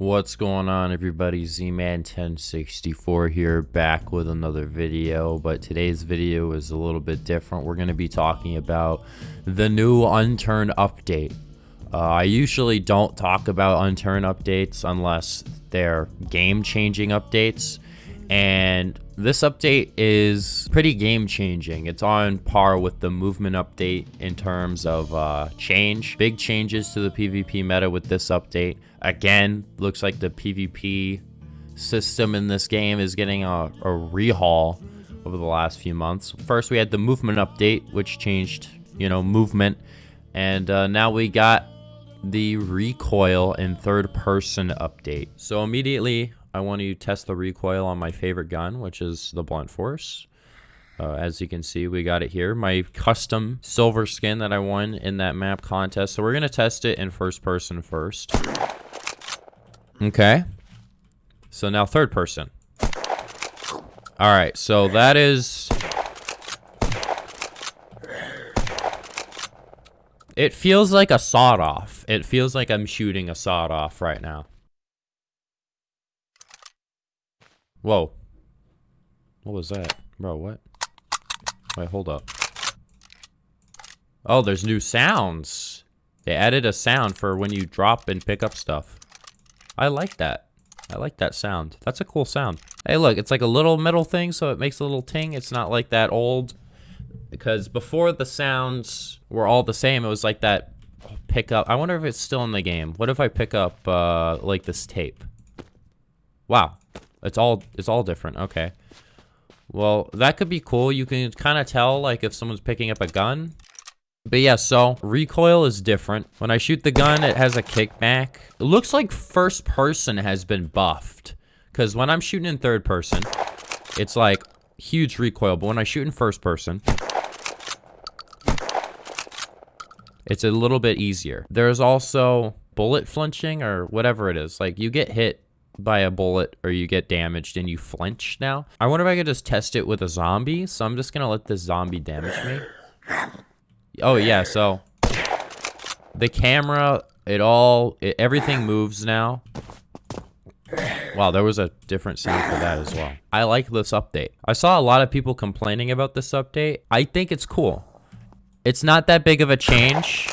What's going on everybody, Z-Man1064 here, back with another video, but today's video is a little bit different. We're going to be talking about the new Unturned update. Uh, I usually don't talk about Unturned updates unless they're game-changing updates, and this update is pretty game-changing. It's on par with the movement update in terms of uh, change. Big changes to the PvP meta with this update. Again, looks like the PvP system in this game is getting a, a rehaul over the last few months. First, we had the movement update, which changed, you know, movement. And uh, now we got the recoil and third person update. So immediately I want to test the recoil on my favorite gun, which is the blunt force. Uh, as you can see, we got it here. My custom silver skin that I won in that map contest. So we're going to test it in first person first. Okay. So now third person. All right. So that is... It feels like a sawed off. It feels like I'm shooting a sawed off right now. Whoa. What was that? Bro, what? Wait, hold up. Oh, there's new sounds. They added a sound for when you drop and pick up stuff. I like that. I like that sound. That's a cool sound. Hey, look, it's like a little metal thing, so it makes a little ting. It's not like that old... Because before the sounds were all the same, it was like that pick up. I wonder if it's still in the game. What if I pick up, uh, like this tape? Wow. It's all it's all different. Okay. Well, that could be cool. You can kind of tell like if someone's picking up a gun. But yeah, so recoil is different. When I shoot the gun, it has a kickback. It looks like first person has been buffed. Because when I'm shooting in third person, it's like huge recoil. But when I shoot in first person, it's a little bit easier. There's also bullet flinching or whatever it is. Like you get hit by a bullet or you get damaged and you flinch now. I wonder if I could just test it with a zombie. So I'm just going to let this zombie damage me. Oh, yeah. So the camera, it all, it, everything moves now. Wow, there was a different sound for that as well. I like this update. I saw a lot of people complaining about this update. I think it's cool. It's not that big of a change.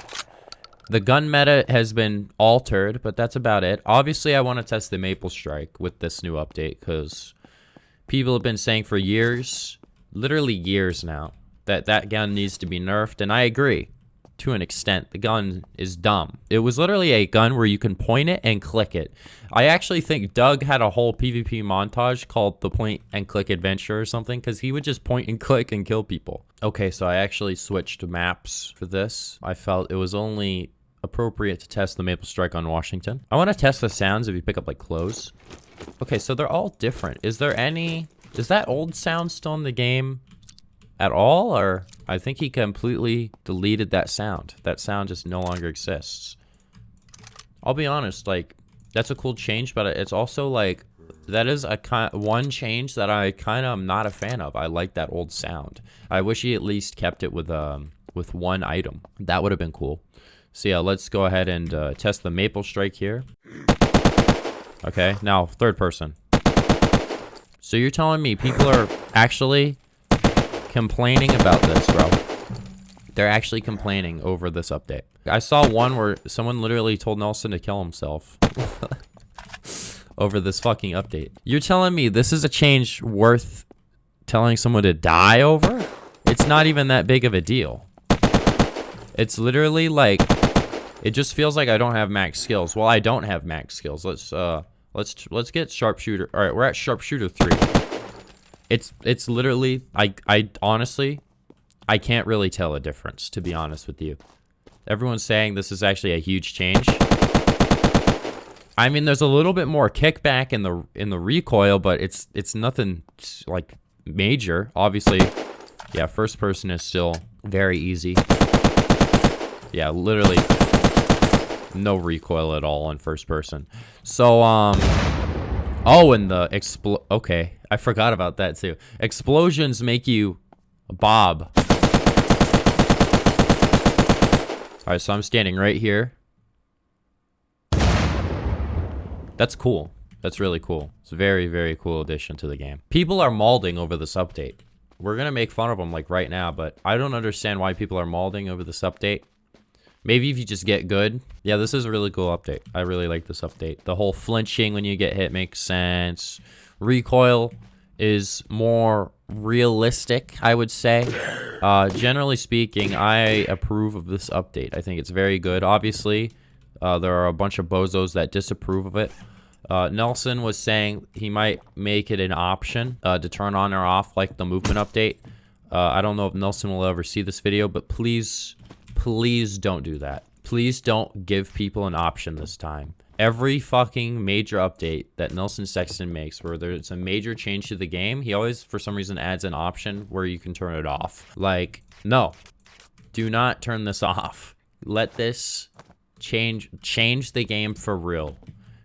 The gun meta has been altered, but that's about it. Obviously, I want to test the Maple Strike with this new update because people have been saying for years, literally years now, that that gun needs to be nerfed, and I agree to an extent. The gun is dumb. It was literally a gun where you can point it and click it. I actually think Doug had a whole PvP montage called the point and click adventure or something because he would just point and click and kill people. Okay, so I actually switched maps for this. I felt it was only appropriate to test the Maple Strike on Washington. I want to test the sounds if you pick up like clothes. Okay, so they're all different. Is there any... Is that old sound still in the game at all? Or I think he completely deleted that sound. That sound just no longer exists. I'll be honest, like, that's a cool change, but it's also like, that is a kind one change that I kind of am not a fan of. I like that old sound. I wish he at least kept it with um with one item. That would have been cool. So yeah, let's go ahead and uh, test the Maple Strike here. Okay, now third person. So you're telling me people are actually complaining about this, bro. They're actually complaining over this update. I saw one where someone literally told Nelson to kill himself. over this fucking update. You're telling me this is a change worth telling someone to die over? It's not even that big of a deal. It's literally like it just feels like I don't have max skills. Well, I don't have max skills. Let's uh let's let's get sharpshooter. All right, we're at sharpshooter 3. It's it's literally I I honestly I can't really tell a difference to be honest with you. Everyone's saying this is actually a huge change. I mean, there's a little bit more kickback in the in the recoil, but it's it's nothing like major. Obviously, yeah, first person is still very easy. Yeah, literally no recoil at all in first person. So, um... Oh, and the expl... Okay, I forgot about that too. Explosions make you bob. Alright, so I'm standing right here. That's cool. That's really cool. It's a very, very cool addition to the game. People are malding over this update. We're going to make fun of them like right now, but I don't understand why people are malding over this update. Maybe if you just get good. Yeah, this is a really cool update. I really like this update. The whole flinching when you get hit makes sense. Recoil is more realistic, I would say. Uh, generally speaking, I approve of this update. I think it's very good. Obviously, uh, there are a bunch of bozos that disapprove of it. Uh, Nelson was saying he might make it an option uh, to turn on or off like the movement update. Uh, I don't know if Nelson will ever see this video, but please, please don't do that. Please don't give people an option this time. Every fucking major update that Nelson Sexton makes where there's a major change to the game, he always, for some reason, adds an option where you can turn it off. Like, no, do not turn this off. Let this change change the game for real.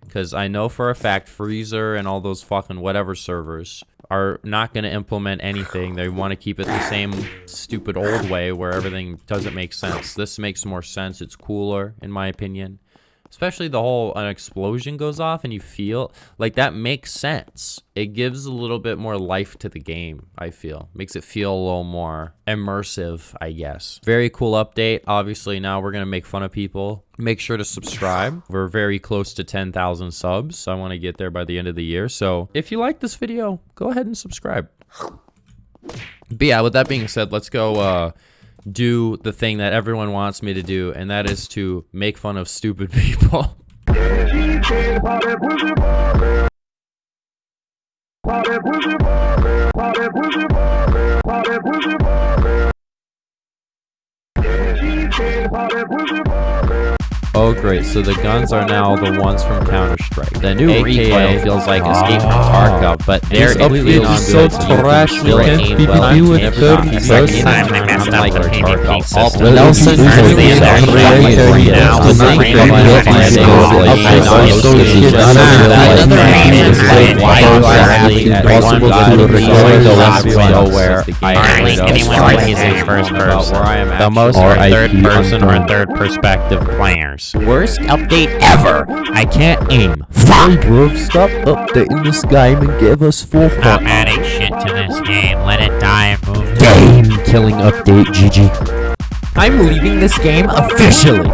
Because I know for a fact Freezer and all those fucking whatever servers are not going to implement anything. They want to keep it the same stupid old way where everything doesn't make sense. This makes more sense. It's cooler, in my opinion especially the whole an explosion goes off and you feel like that makes sense. It gives a little bit more life to the game i feel. Makes it feel a little more immersive i guess. Very cool update. Obviously now we're gonna make fun of people. Make sure to subscribe. We're very close to 10,000 subs. So i want to get there by the end of the year. So if you like this video go ahead and subscribe. But yeah with that being said let's go uh do the thing that everyone wants me to do, and that is to make fun of stupid people. Oh great, so the guns are now the ones from Counter-Strike. The new AKA recoil feels like Escape from Tarkov, but they're completely not so trash, you can't PvP with 30 Second time they messed up the PvP system. Nelson turns the internet right now. The brain of my Another name is like, why do I have to impossible to record nowhere? I think anyone plays in first person. The most are third person or third perspective players. Worst update ever. I can't aim. Fuck! Bro, stop updating this game and give us full Stop adding shit to this game. Let it die and move Game killing update, GG. I'm leaving this game officially.